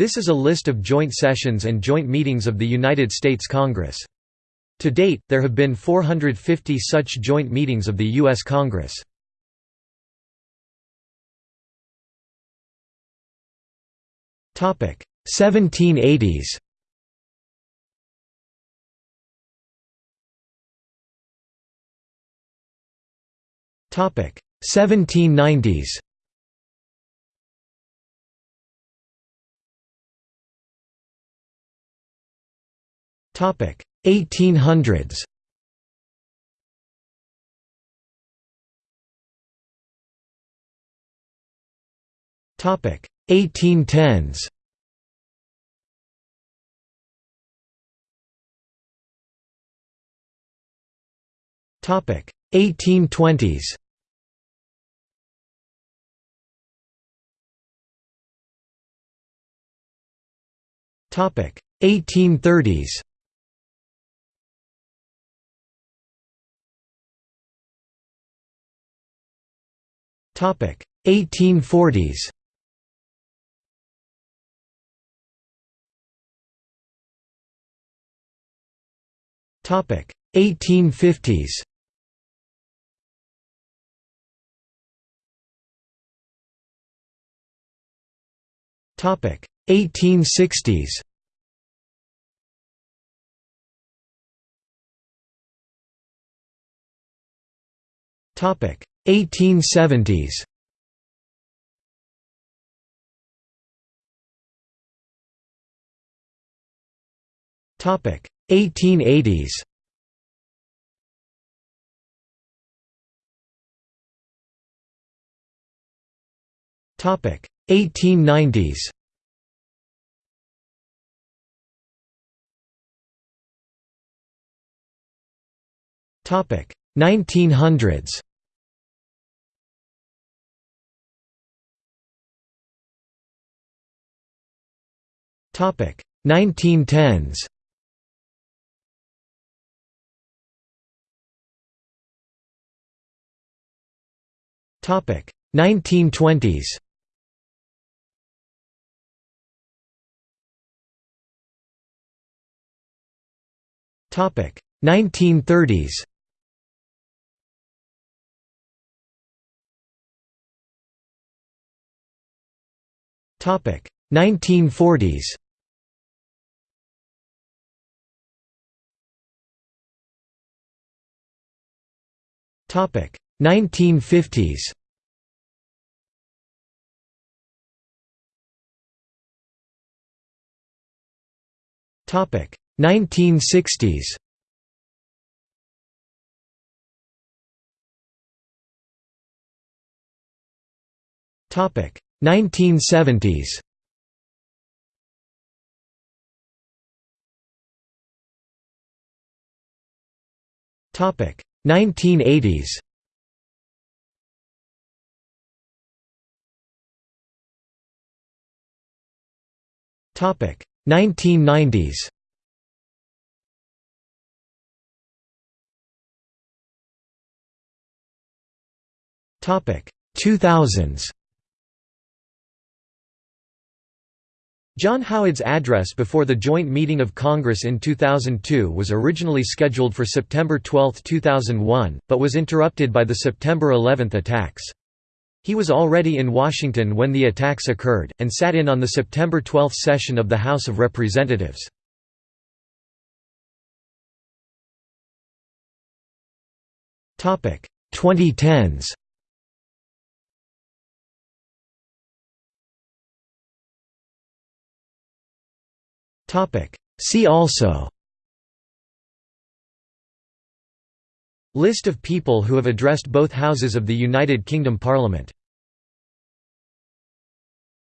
This is a list of joint sessions and joint meetings of the United States Congress. To date, there have been 450 such joint meetings of the U.S. Congress. Topic 1780s. Topic 1790s. Topic 1800s. Topic 1810s. Topic 1820s. Topic 1830s. 1840s. Topic 1850s. Topic 1860s. Topic 1870s. Topic 1880s. Topic 1890s. Topic 1900s. Topic 1910s. Topic 1920s. Topic 1930s. Topic 1940s. Topic 1950s. Topic 1960s. Topic 1970s. 1980s. Topic 1990s. Topic 2000s. John Howard's address before the joint meeting of Congress in 2002 was originally scheduled for September 12, 2001, but was interrupted by the September 11 attacks. He was already in Washington when the attacks occurred, and sat in on the September 12 session of the House of Representatives. Topic 2010s. Topic. See also. List of people who have addressed both houses of the United Kingdom Parliament